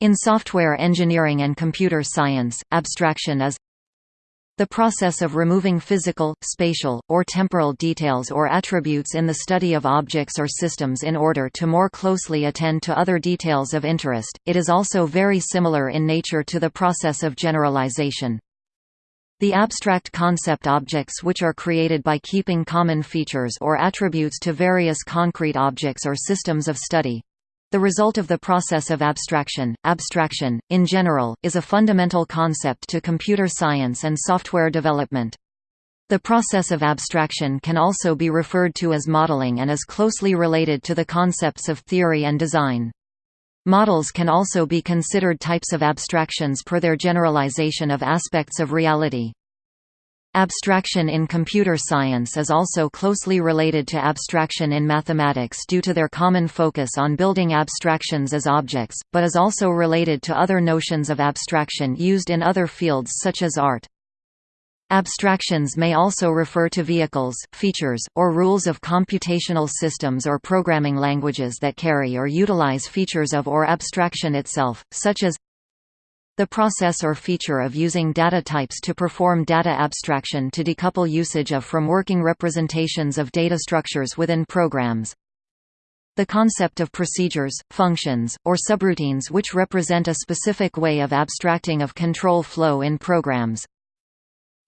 In software engineering and computer science, abstraction is the process of removing physical, spatial, or temporal details or attributes in the study of objects or systems in order to more closely attend to other details of interest. It is also very similar in nature to the process of generalization. The abstract concept objects which are created by keeping common features or attributes to various concrete objects or systems of study, the result of the process of abstraction, abstraction, in general, is a fundamental concept to computer science and software development. The process of abstraction can also be referred to as modeling and is closely related to the concepts of theory and design. Models can also be considered types of abstractions per their generalization of aspects of reality. Abstraction in computer science is also closely related to abstraction in mathematics due to their common focus on building abstractions as objects, but is also related to other notions of abstraction used in other fields such as art. Abstractions may also refer to vehicles, features, or rules of computational systems or programming languages that carry or utilize features of or abstraction itself, such as the process or feature of using data types to perform data abstraction to decouple usage of from working representations of data structures within programs. The concept of procedures, functions, or subroutines which represent a specific way of abstracting of control flow in programs.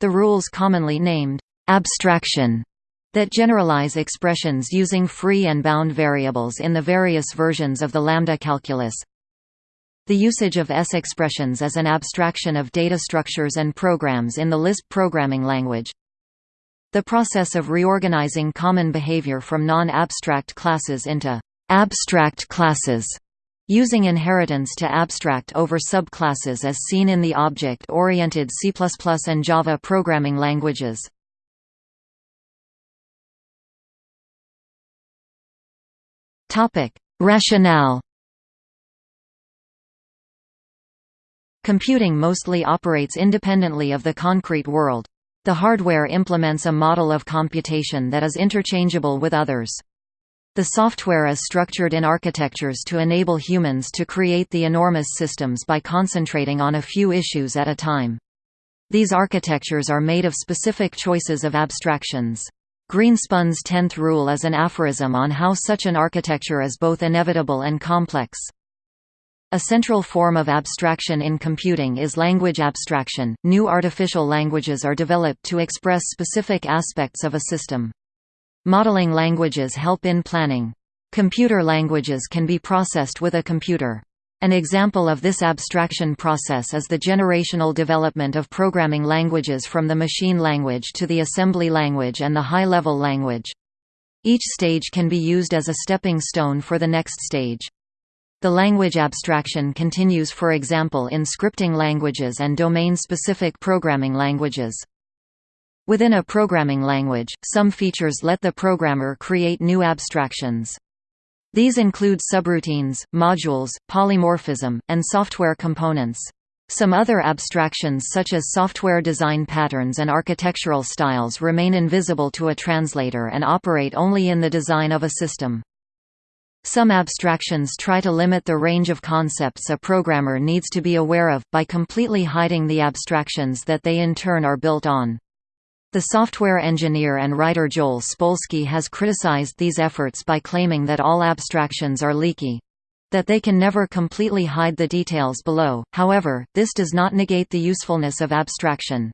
The rules commonly named abstraction that generalize expressions using free and bound variables in the various versions of the lambda calculus, the usage of S expressions as an abstraction of data structures and programs in the Lisp programming language. The process of reorganizing common behavior from non-abstract classes into abstract classes using inheritance to abstract over subclasses as seen in the object-oriented C++ and Java programming languages. Rationale Computing mostly operates independently of the concrete world. The hardware implements a model of computation that is interchangeable with others. The software is structured in architectures to enable humans to create the enormous systems by concentrating on a few issues at a time. These architectures are made of specific choices of abstractions. Greenspun's tenth rule is an aphorism on how such an architecture is both inevitable and complex. A central form of abstraction in computing is language abstraction. New artificial languages are developed to express specific aspects of a system. Modeling languages help in planning. Computer languages can be processed with a computer. An example of this abstraction process is the generational development of programming languages from the machine language to the assembly language and the high-level language. Each stage can be used as a stepping stone for the next stage. The language abstraction continues for example in scripting languages and domain-specific programming languages. Within a programming language, some features let the programmer create new abstractions. These include subroutines, modules, polymorphism, and software components. Some other abstractions such as software design patterns and architectural styles remain invisible to a translator and operate only in the design of a system. Some abstractions try to limit the range of concepts a programmer needs to be aware of, by completely hiding the abstractions that they in turn are built on. The software engineer and writer Joel Spolsky has criticized these efforts by claiming that all abstractions are leaky. That they can never completely hide the details below, however, this does not negate the usefulness of abstraction.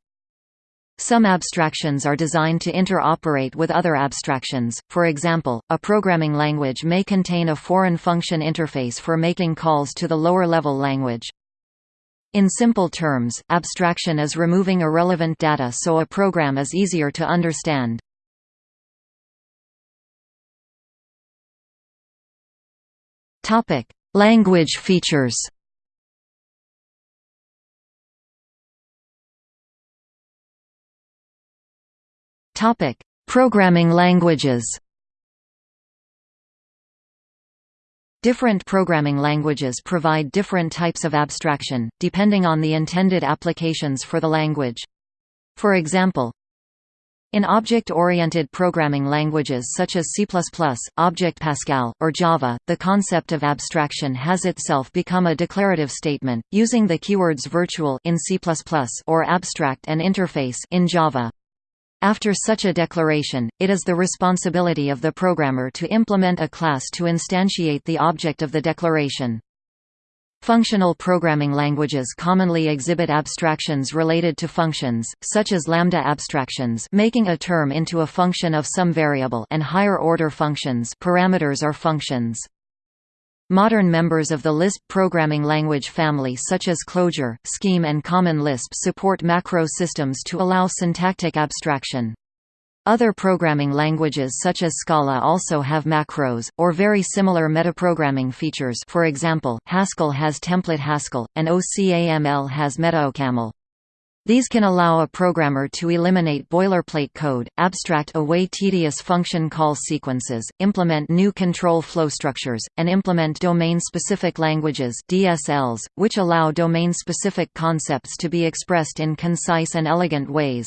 Some abstractions are designed to interoperate with other abstractions, for example, a programming language may contain a foreign function interface for making calls to the lower-level language. In simple terms, abstraction is removing irrelevant data so a program is easier to understand. Language features Topic: Programming languages. Different programming languages provide different types of abstraction, depending on the intended applications for the language. For example, In object-oriented programming languages such as C++, Object Pascal, or Java, the concept of abstraction has itself become a declarative statement, using the keywords virtual in C++ or abstract and interface in Java. After such a declaration, it is the responsibility of the programmer to implement a class to instantiate the object of the declaration. Functional programming languages commonly exhibit abstractions related to functions, such as lambda abstractions making a term into a function of some variable and higher-order functions parameters or functions. Modern members of the Lisp programming language family such as Clojure, Scheme and Common Lisp support macro systems to allow syntactic abstraction. Other programming languages such as Scala also have macros, or very similar metaprogramming features for example, Haskell has template Haskell, and OCaml has metaocaml. These can allow a programmer to eliminate boilerplate code, abstract away tedious function call sequences, implement new control flow structures, and implement domain-specific languages DSLs, which allow domain-specific concepts to be expressed in concise and elegant ways.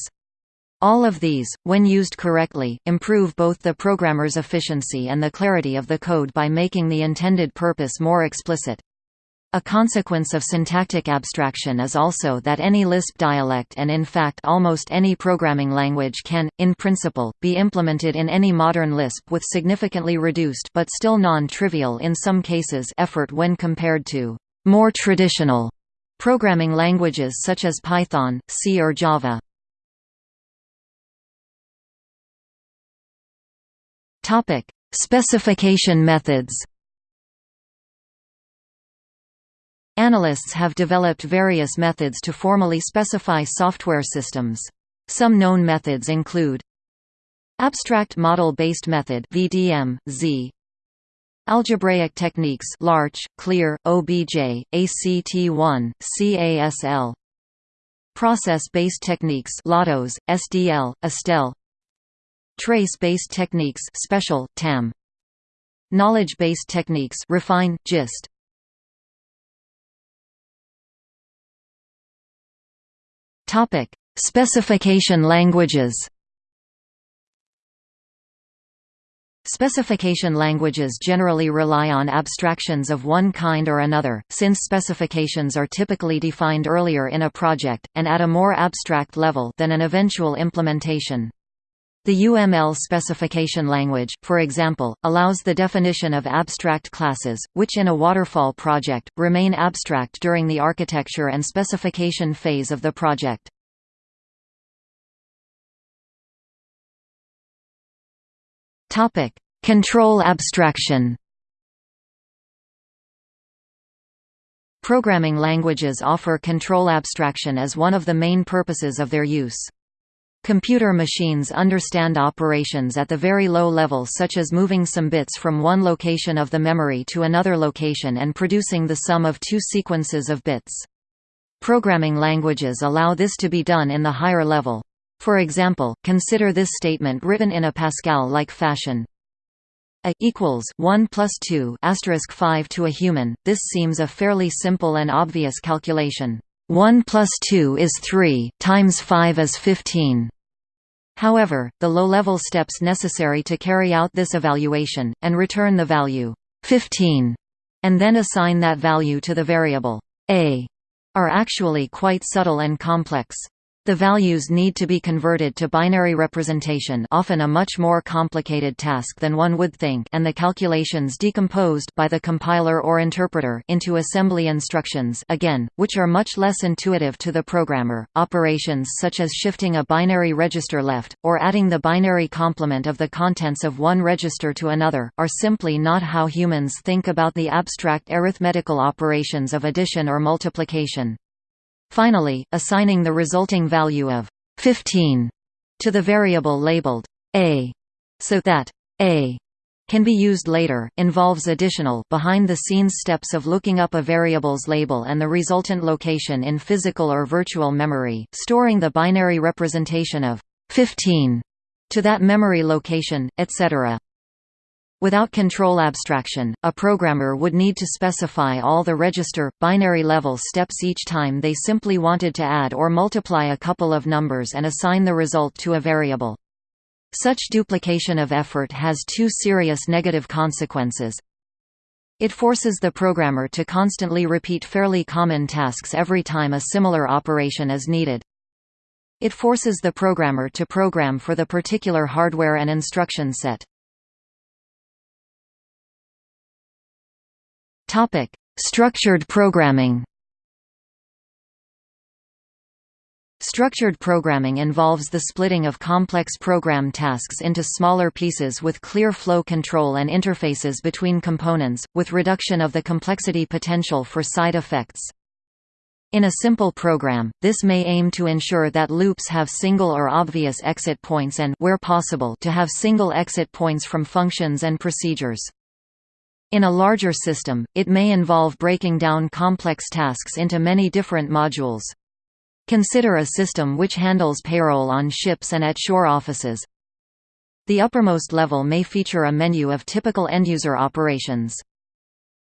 All of these, when used correctly, improve both the programmer's efficiency and the clarity of the code by making the intended purpose more explicit. A consequence of syntactic abstraction is also that any Lisp dialect and in fact almost any programming language can, in principle, be implemented in any modern Lisp with significantly reduced but still non-trivial in some cases effort when compared to more traditional programming languages such as Python, C or Java. Specification methods. Analysts have developed various methods to formally specify software systems. Some known methods include Abstract Model-Based Method VDM, Z Algebraic techniques Larch, Clear, OBJ, ACT1, CASL Process-based techniques LOTOS, SDL, Estelle Trace-based techniques special, TAM. Knowledge-based techniques refine, GIST. Topic: Specification languages. Specification languages generally rely on abstractions of one kind or another, since specifications are typically defined earlier in a project, and at a more abstract level than an eventual implementation. The UML specification language, for example, allows the definition of abstract classes, which in a waterfall project, remain abstract during the architecture and specification phase of the project. Control abstraction Programming languages offer control abstraction as one of the main purposes of their use. Computer machines understand operations at the very low level such as moving some bits from one location of the memory to another location and producing the sum of two sequences of bits. Programming languages allow this to be done in the higher level. For example, consider this statement written in a Pascal-like fashion. A equals 1 plus 2 asterisk 5 to a human. This seems a fairly simple and obvious calculation. 1 plus 2 is 3, times 5 is 15. However, the low-level steps necessary to carry out this evaluation, and return the value 15, and then assign that value to the variable a, are actually quite subtle and complex. The values need to be converted to binary representation often a much more complicated task than one would think and the calculations decomposed by the compiler or interpreter into assembly instructions again, which are much less intuitive to the programmer. Operations such as shifting a binary register left, or adding the binary complement of the contents of one register to another, are simply not how humans think about the abstract arithmetical operations of addition or multiplication. Finally, assigning the resulting value of 15 to the variable labeled a so that a can be used later, involves additional behind-the-scenes steps of looking up a variable's label and the resultant location in physical or virtual memory, storing the binary representation of 15 to that memory location, etc. Without control abstraction, a programmer would need to specify all the register, binary level steps each time they simply wanted to add or multiply a couple of numbers and assign the result to a variable. Such duplication of effort has two serious negative consequences. It forces the programmer to constantly repeat fairly common tasks every time a similar operation is needed. It forces the programmer to program for the particular hardware and instruction set. Structured programming Structured programming involves the splitting of complex program tasks into smaller pieces with clear flow control and interfaces between components, with reduction of the complexity potential for side effects. In a simple program, this may aim to ensure that loops have single or obvious exit points and where possible, to have single exit points from functions and procedures. In a larger system, it may involve breaking down complex tasks into many different modules. Consider a system which handles payroll on ships and at shore offices. The uppermost level may feature a menu of typical end-user operations.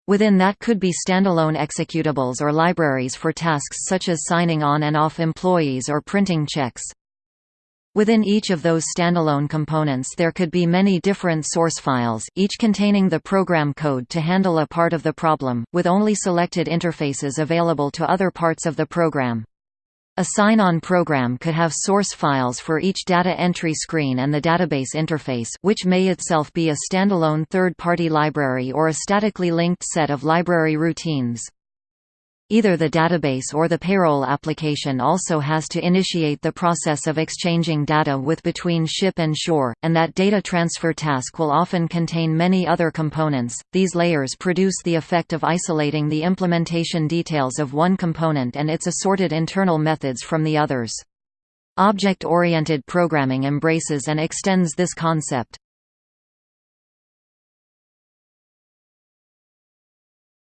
Within that could be standalone executables or libraries for tasks such as signing on and off employees or printing checks. Within each of those standalone components there could be many different source files, each containing the program code to handle a part of the problem, with only selected interfaces available to other parts of the program. A sign-on program could have source files for each data entry screen and the database interface which may itself be a standalone third-party library or a statically linked set of library routines. Either the database or the payroll application also has to initiate the process of exchanging data with between ship and shore, and that data transfer task will often contain many other components. These layers produce the effect of isolating the implementation details of one component and its assorted internal methods from the others. Object-oriented programming embraces and extends this concept.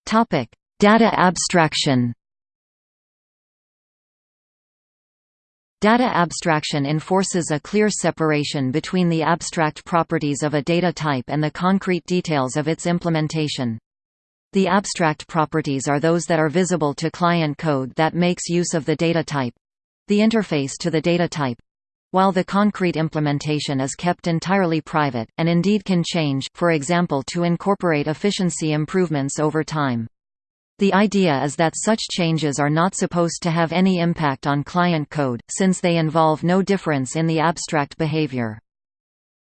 Topic: Data abstraction Data abstraction enforces a clear separation between the abstract properties of a data type and the concrete details of its implementation. The abstract properties are those that are visible to client code that makes use of the data type—the interface to the data type, while the concrete implementation is kept entirely private, and indeed can change, for example to incorporate efficiency improvements over time. The idea is that such changes are not supposed to have any impact on client code, since they involve no difference in the abstract behavior.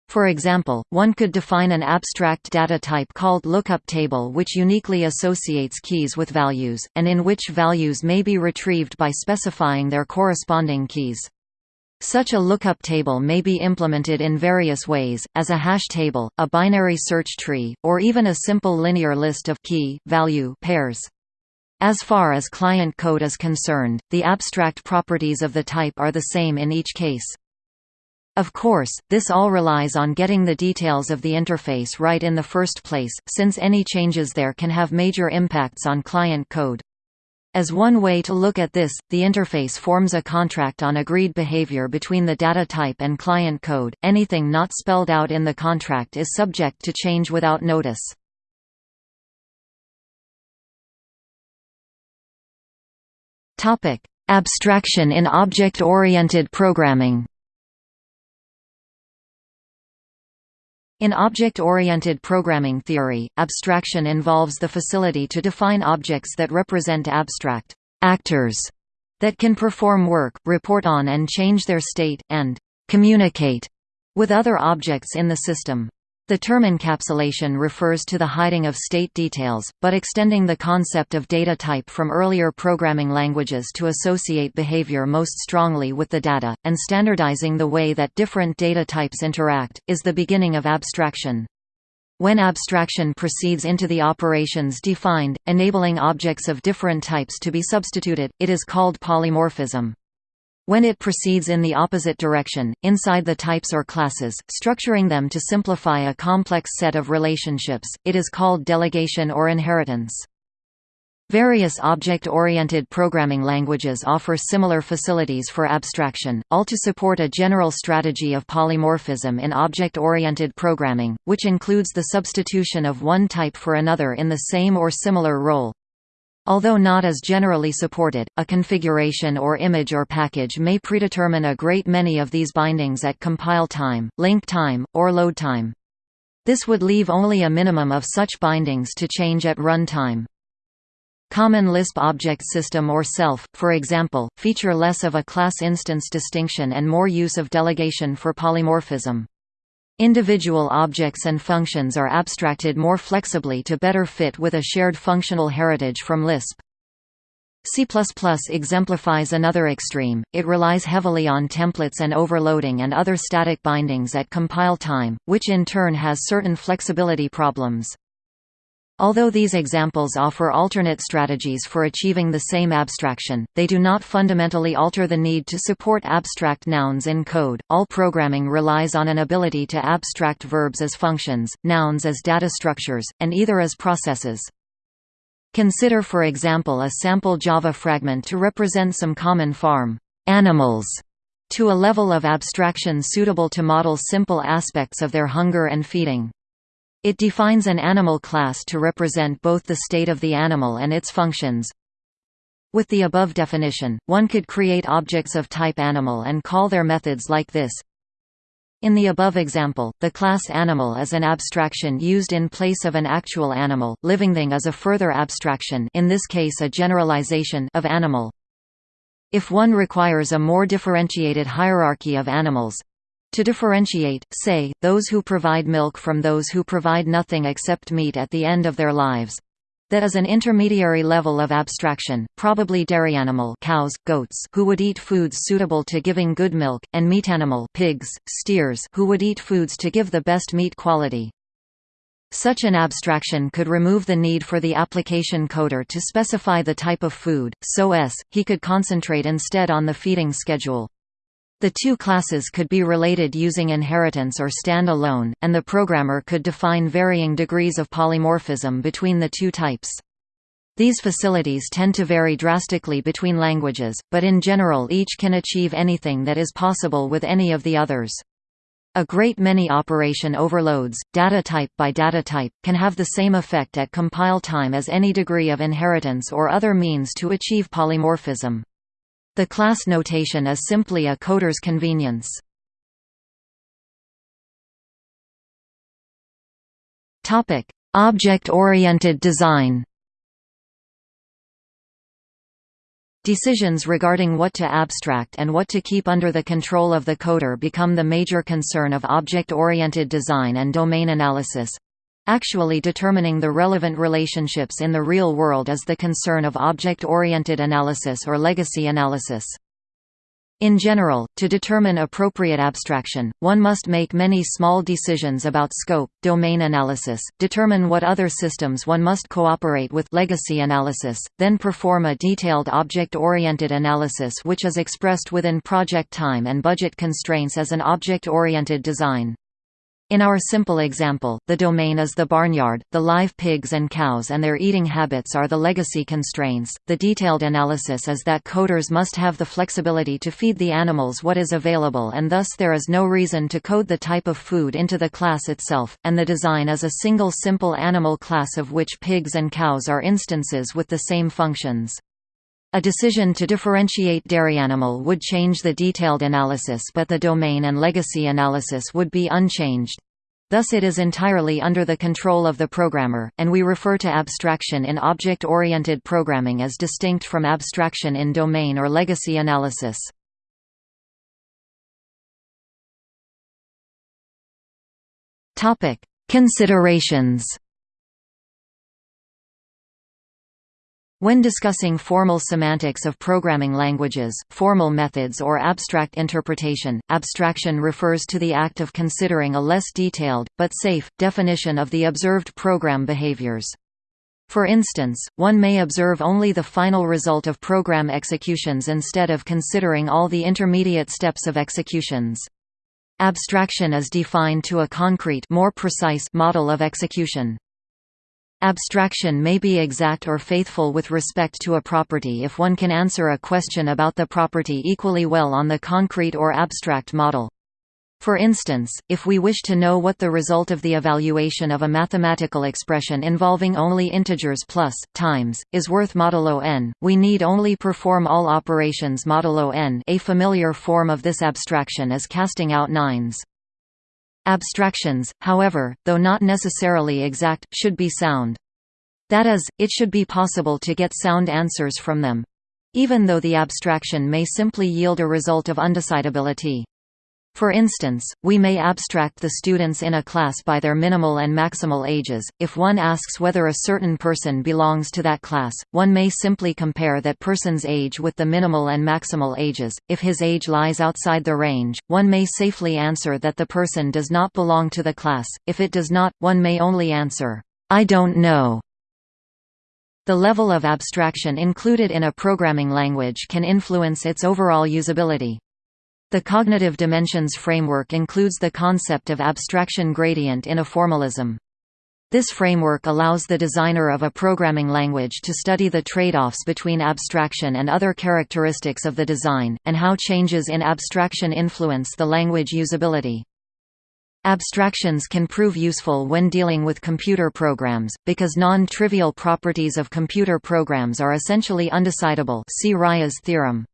For example, one could define an abstract data type called lookup table which uniquely associates keys with values, and in which values may be retrieved by specifying their corresponding keys. Such a lookup table may be implemented in various ways, as a hash table, a binary search tree, or even a simple linear list of key, value pairs. As far as client code is concerned, the abstract properties of the type are the same in each case. Of course, this all relies on getting the details of the interface right in the first place, since any changes there can have major impacts on client code. As one way to look at this, the interface forms a contract on agreed behavior between the data type and client code. Anything not spelled out in the contract is subject to change without notice. Topic: Abstraction in object-oriented programming. In object-oriented programming theory, abstraction involves the facility to define objects that represent abstract actors that can perform work, report on and change their state, and communicate with other objects in the system. The term encapsulation refers to the hiding of state details, but extending the concept of data type from earlier programming languages to associate behavior most strongly with the data, and standardizing the way that different data types interact, is the beginning of abstraction. When abstraction proceeds into the operations defined, enabling objects of different types to be substituted, it is called polymorphism. When it proceeds in the opposite direction, inside the types or classes, structuring them to simplify a complex set of relationships, it is called delegation or inheritance. Various object-oriented programming languages offer similar facilities for abstraction, all to support a general strategy of polymorphism in object-oriented programming, which includes the substitution of one type for another in the same or similar role. Although not as generally supported, a configuration or image or package may predetermine a great many of these bindings at compile time, link time, or load time. This would leave only a minimum of such bindings to change at run time. Common Lisp object system or self, for example, feature less of a class instance distinction and more use of delegation for polymorphism. Individual objects and functions are abstracted more flexibly to better fit with a shared functional heritage from Lisp. C++ exemplifies another extreme, it relies heavily on templates and overloading and other static bindings at compile time, which in turn has certain flexibility problems. Although these examples offer alternate strategies for achieving the same abstraction, they do not fundamentally alter the need to support abstract nouns in code. All programming relies on an ability to abstract verbs as functions, nouns as data structures, and either as processes. Consider for example a sample Java fragment to represent some common farm animals to a level of abstraction suitable to model simple aspects of their hunger and feeding. It defines an animal class to represent both the state of the animal and its functions. With the above definition, one could create objects of type animal and call their methods like this. In the above example, the class animal is an abstraction used in place of an actual animal, living thing is a further abstraction in this case a generalization of animal. If one requires a more differentiated hierarchy of animals, to differentiate, say, those who provide milk from those who provide nothing except meat at the end of their lives. That is an intermediary level of abstraction, probably dairy animal cows, goats who would eat foods suitable to giving good milk, and meat animal pigs, steers who would eat foods to give the best meat quality. Such an abstraction could remove the need for the application coder to specify the type of food, so s, he could concentrate instead on the feeding schedule. The two classes could be related using inheritance or stand alone, and the programmer could define varying degrees of polymorphism between the two types. These facilities tend to vary drastically between languages, but in general each can achieve anything that is possible with any of the others. A great many operation overloads, data type by data type, can have the same effect at compile time as any degree of inheritance or other means to achieve polymorphism. The class notation is simply a coder's convenience. Object-oriented design Decisions regarding what to abstract and what to keep under the control of the coder become the major concern of object-oriented design and domain analysis. Actually determining the relevant relationships in the real world is the concern of object-oriented analysis or legacy analysis. In general, to determine appropriate abstraction, one must make many small decisions about scope, domain analysis, determine what other systems one must cooperate with legacy analysis, then perform a detailed object-oriented analysis which is expressed within project time and budget constraints as an object-oriented design. In our simple example, the domain is the barnyard, the live pigs and cows and their eating habits are the legacy constraints. The detailed analysis is that coders must have the flexibility to feed the animals what is available and thus there is no reason to code the type of food into the class itself, and the design is a single simple animal class of which pigs and cows are instances with the same functions. A decision to differentiate dairy animal would change the detailed analysis but the domain and legacy analysis would be unchanged. Thus it is entirely under the control of the programmer, and we refer to abstraction in object-oriented programming as distinct from abstraction in domain or legacy analysis. Considerations When discussing formal semantics of programming languages, formal methods or abstract interpretation, abstraction refers to the act of considering a less detailed, but safe, definition of the observed program behaviors. For instance, one may observe only the final result of program executions instead of considering all the intermediate steps of executions. Abstraction is defined to a concrete more precise model of execution. Abstraction may be exact or faithful with respect to a property if one can answer a question about the property equally well on the concrete or abstract model. For instance, if we wish to know what the result of the evaluation of a mathematical expression involving only integers plus, times, is worth modulo n, we need only perform all operations modulo n a familiar form of this abstraction is casting out nines. Abstractions, however, though not necessarily exact, should be sound. That is, it should be possible to get sound answers from them. Even though the abstraction may simply yield a result of undecidability. For instance, we may abstract the students in a class by their minimal and maximal ages. If one asks whether a certain person belongs to that class, one may simply compare that person's age with the minimal and maximal ages. If his age lies outside the range, one may safely answer that the person does not belong to the class. If it does not, one may only answer, I don't know. The level of abstraction included in a programming language can influence its overall usability. The cognitive dimensions framework includes the concept of abstraction gradient in a formalism. This framework allows the designer of a programming language to study the trade-offs between abstraction and other characteristics of the design, and how changes in abstraction influence the language usability. Abstractions can prove useful when dealing with computer programs, because non-trivial properties of computer programs are essentially undecidable see Rice's theorem.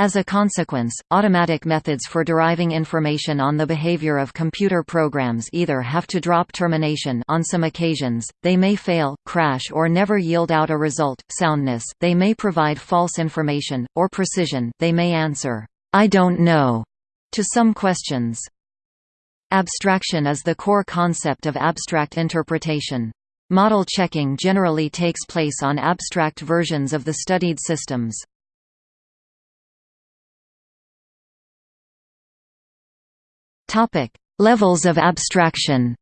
As a consequence, automatic methods for deriving information on the behavior of computer programs either have to drop termination on some occasions, they may fail, crash or never yield out a result, soundness they may provide false information, or precision they may answer, "'I don't know' to some questions. Abstraction is the core concept of abstract interpretation. Model checking generally takes place on abstract versions of the studied systems. Topic: Levels of abstraction.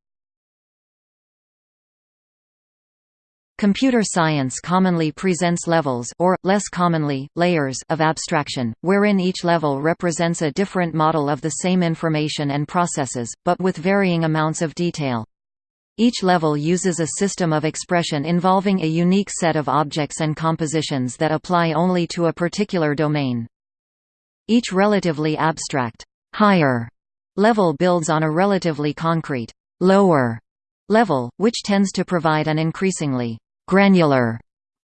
Computer science commonly presents levels or, less commonly, layers of abstraction, wherein each level represents a different model of the same information and processes, but with varying amounts of detail. Each level uses a system of expression involving a unique set of objects and compositions that apply only to a particular domain. Each relatively abstract, higher level builds on a relatively concrete, lower level, which tends to provide an increasingly granular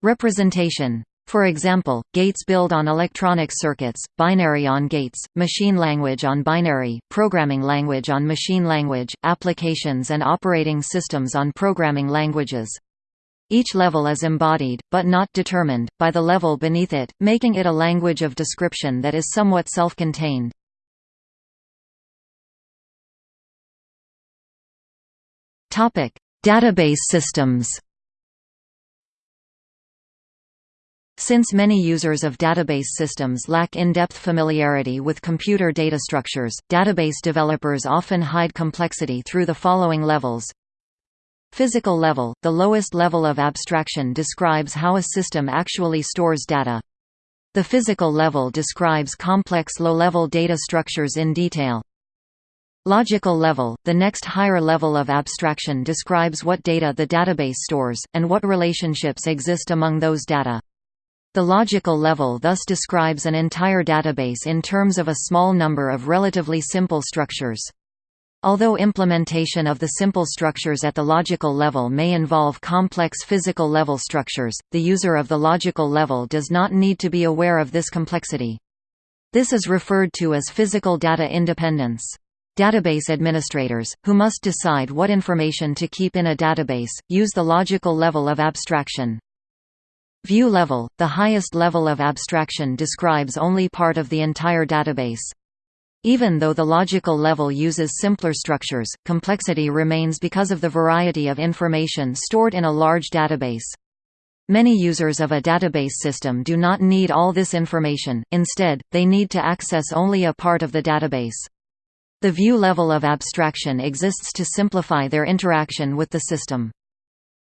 representation. For example, gates build on electronic circuits, binary on gates, machine language on binary, programming language on machine language, applications and operating systems on programming languages. Each level is embodied, but not determined, by the level beneath it, making it a language of description that is somewhat self-contained. Topic: Database systems. Since many users of database systems lack in-depth familiarity with computer data structures, database developers often hide complexity through the following levels. Physical level – The lowest level of abstraction describes how a system actually stores data. The physical level describes complex low-level data structures in detail. Logical level – The next higher level of abstraction describes what data the database stores, and what relationships exist among those data. The logical level thus describes an entire database in terms of a small number of relatively simple structures. Although implementation of the simple structures at the logical level may involve complex physical level structures, the user of the logical level does not need to be aware of this complexity. This is referred to as physical data independence. Database administrators, who must decide what information to keep in a database, use the logical level of abstraction. View level – The highest level of abstraction describes only part of the entire database. Even though the logical level uses simpler structures, complexity remains because of the variety of information stored in a large database. Many users of a database system do not need all this information, instead, they need to access only a part of the database. The view level of abstraction exists to simplify their interaction with the system.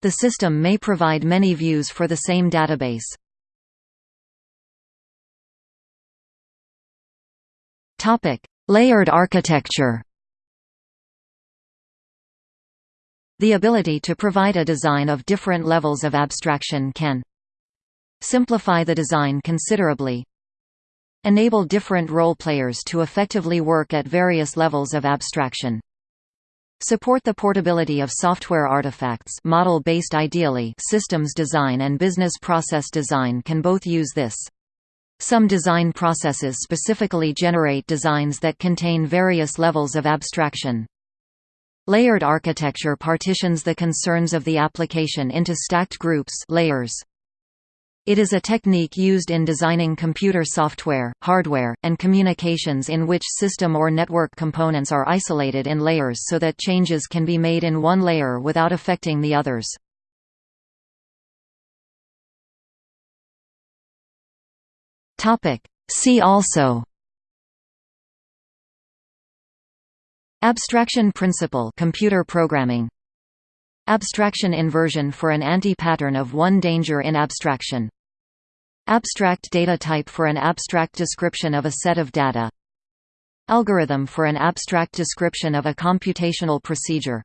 The system may provide many views for the same database. Topic: Layered architecture The ability to provide a design of different levels of abstraction can simplify the design considerably enable different role players to effectively work at various levels of abstraction. Support the portability of software artifacts model-based ideally systems design and business process design can both use this. Some design processes specifically generate designs that contain various levels of abstraction. Layered architecture partitions the concerns of the application into stacked groups layers. It is a technique used in designing computer software, hardware, and communications in which system or network components are isolated in layers so that changes can be made in one layer without affecting the others. See also Abstraction principle computer programming Abstraction inversion for an anti-pattern of one danger in abstraction. Abstract data type for an abstract description of a set of data. Algorithm for an abstract description of a computational procedure.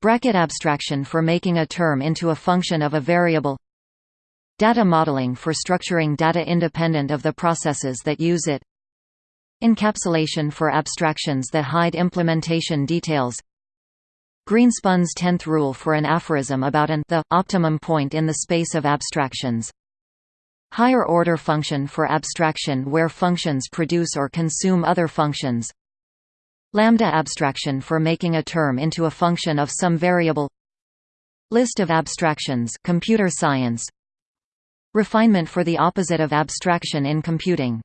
Bracket abstraction for making a term into a function of a variable. Data modeling for structuring data independent of the processes that use it. Encapsulation for abstractions that hide implementation details Greenspun's tenth rule for an aphorism about an the optimum point in the space of abstractions. Higher order function for abstraction where functions produce or consume other functions. Lambda abstraction for making a term into a function of some variable. List of abstractions computer science. Refinement for the opposite of abstraction in computing